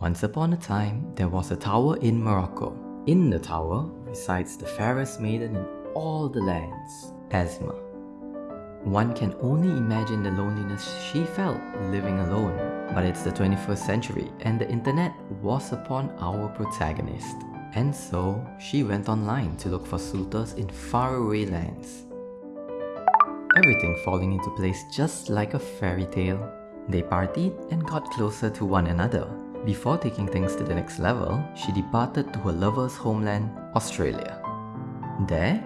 Once upon a time, there was a tower in Morocco. In the tower resides the fairest maiden in all the lands, Asma. One can only imagine the loneliness she felt living alone. But it's the 21st century and the internet was upon our protagonist. And so, she went online to look for suitors in faraway lands. Everything falling into place just like a fairy tale. They partied and got closer to one another. Before taking things to the next level, she departed to her lover's homeland, Australia. There,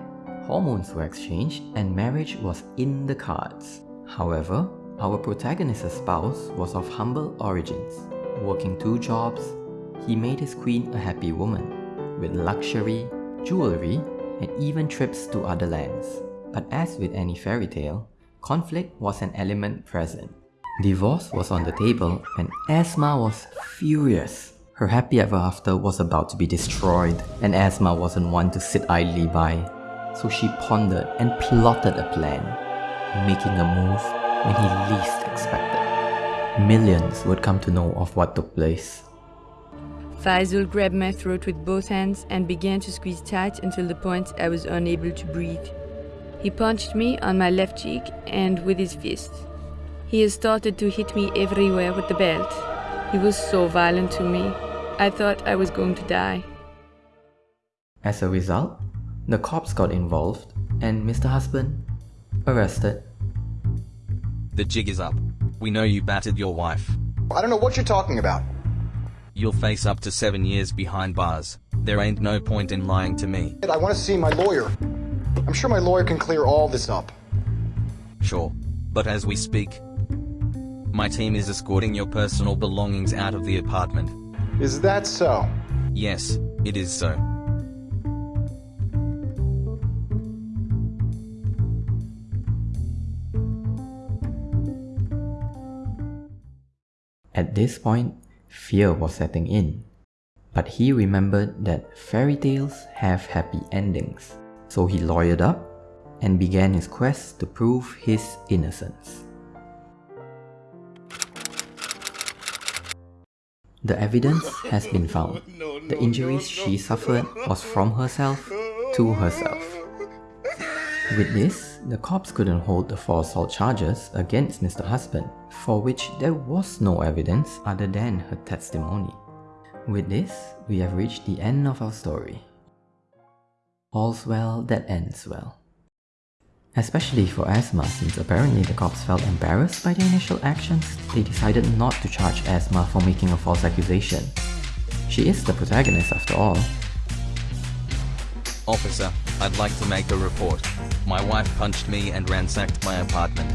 hormones were exchanged and marriage was in the cards. However, our protagonist's spouse was of humble origins. Working two jobs, he made his queen a happy woman, with luxury, jewelry, and even trips to other lands. But as with any fairy tale, conflict was an element present. Divorce was on the table and Asma was furious. Her happy ever after was about to be destroyed and Asma wasn't one to sit idly by. So she pondered and plotted a plan, making a move when he least expected. Millions would come to know of what took place. Faisal grabbed my throat with both hands and began to squeeze tight until the point I was unable to breathe. He punched me on my left cheek and with his fist. He started to hit me everywhere with the belt. He was so violent to me. I thought I was going to die. As a result, the cops got involved and Mr. Husband arrested. The jig is up. We know you battered your wife. I don't know what you're talking about. You'll face up to seven years behind bars. There ain't no point in lying to me. I want to see my lawyer. I'm sure my lawyer can clear all this up. Sure. But as we speak, my team is escorting your personal belongings out of the apartment. Is that so? Yes, it is so. At this point, fear was setting in. But he remembered that fairy tales have happy endings. So he lawyered up and began his quest to prove his innocence. The evidence has been found. The injuries she suffered was from herself to herself. With this, the cops couldn't hold the four assault charges against Mr. Husband, for which there was no evidence other than her testimony. With this, we have reached the end of our story. All's well that ends well. Especially for Asma since apparently the cops felt embarrassed by their initial actions, they decided not to charge Asma for making a false accusation. She is the protagonist after all. Officer, I'd like to make a report. My wife punched me and ransacked my apartment.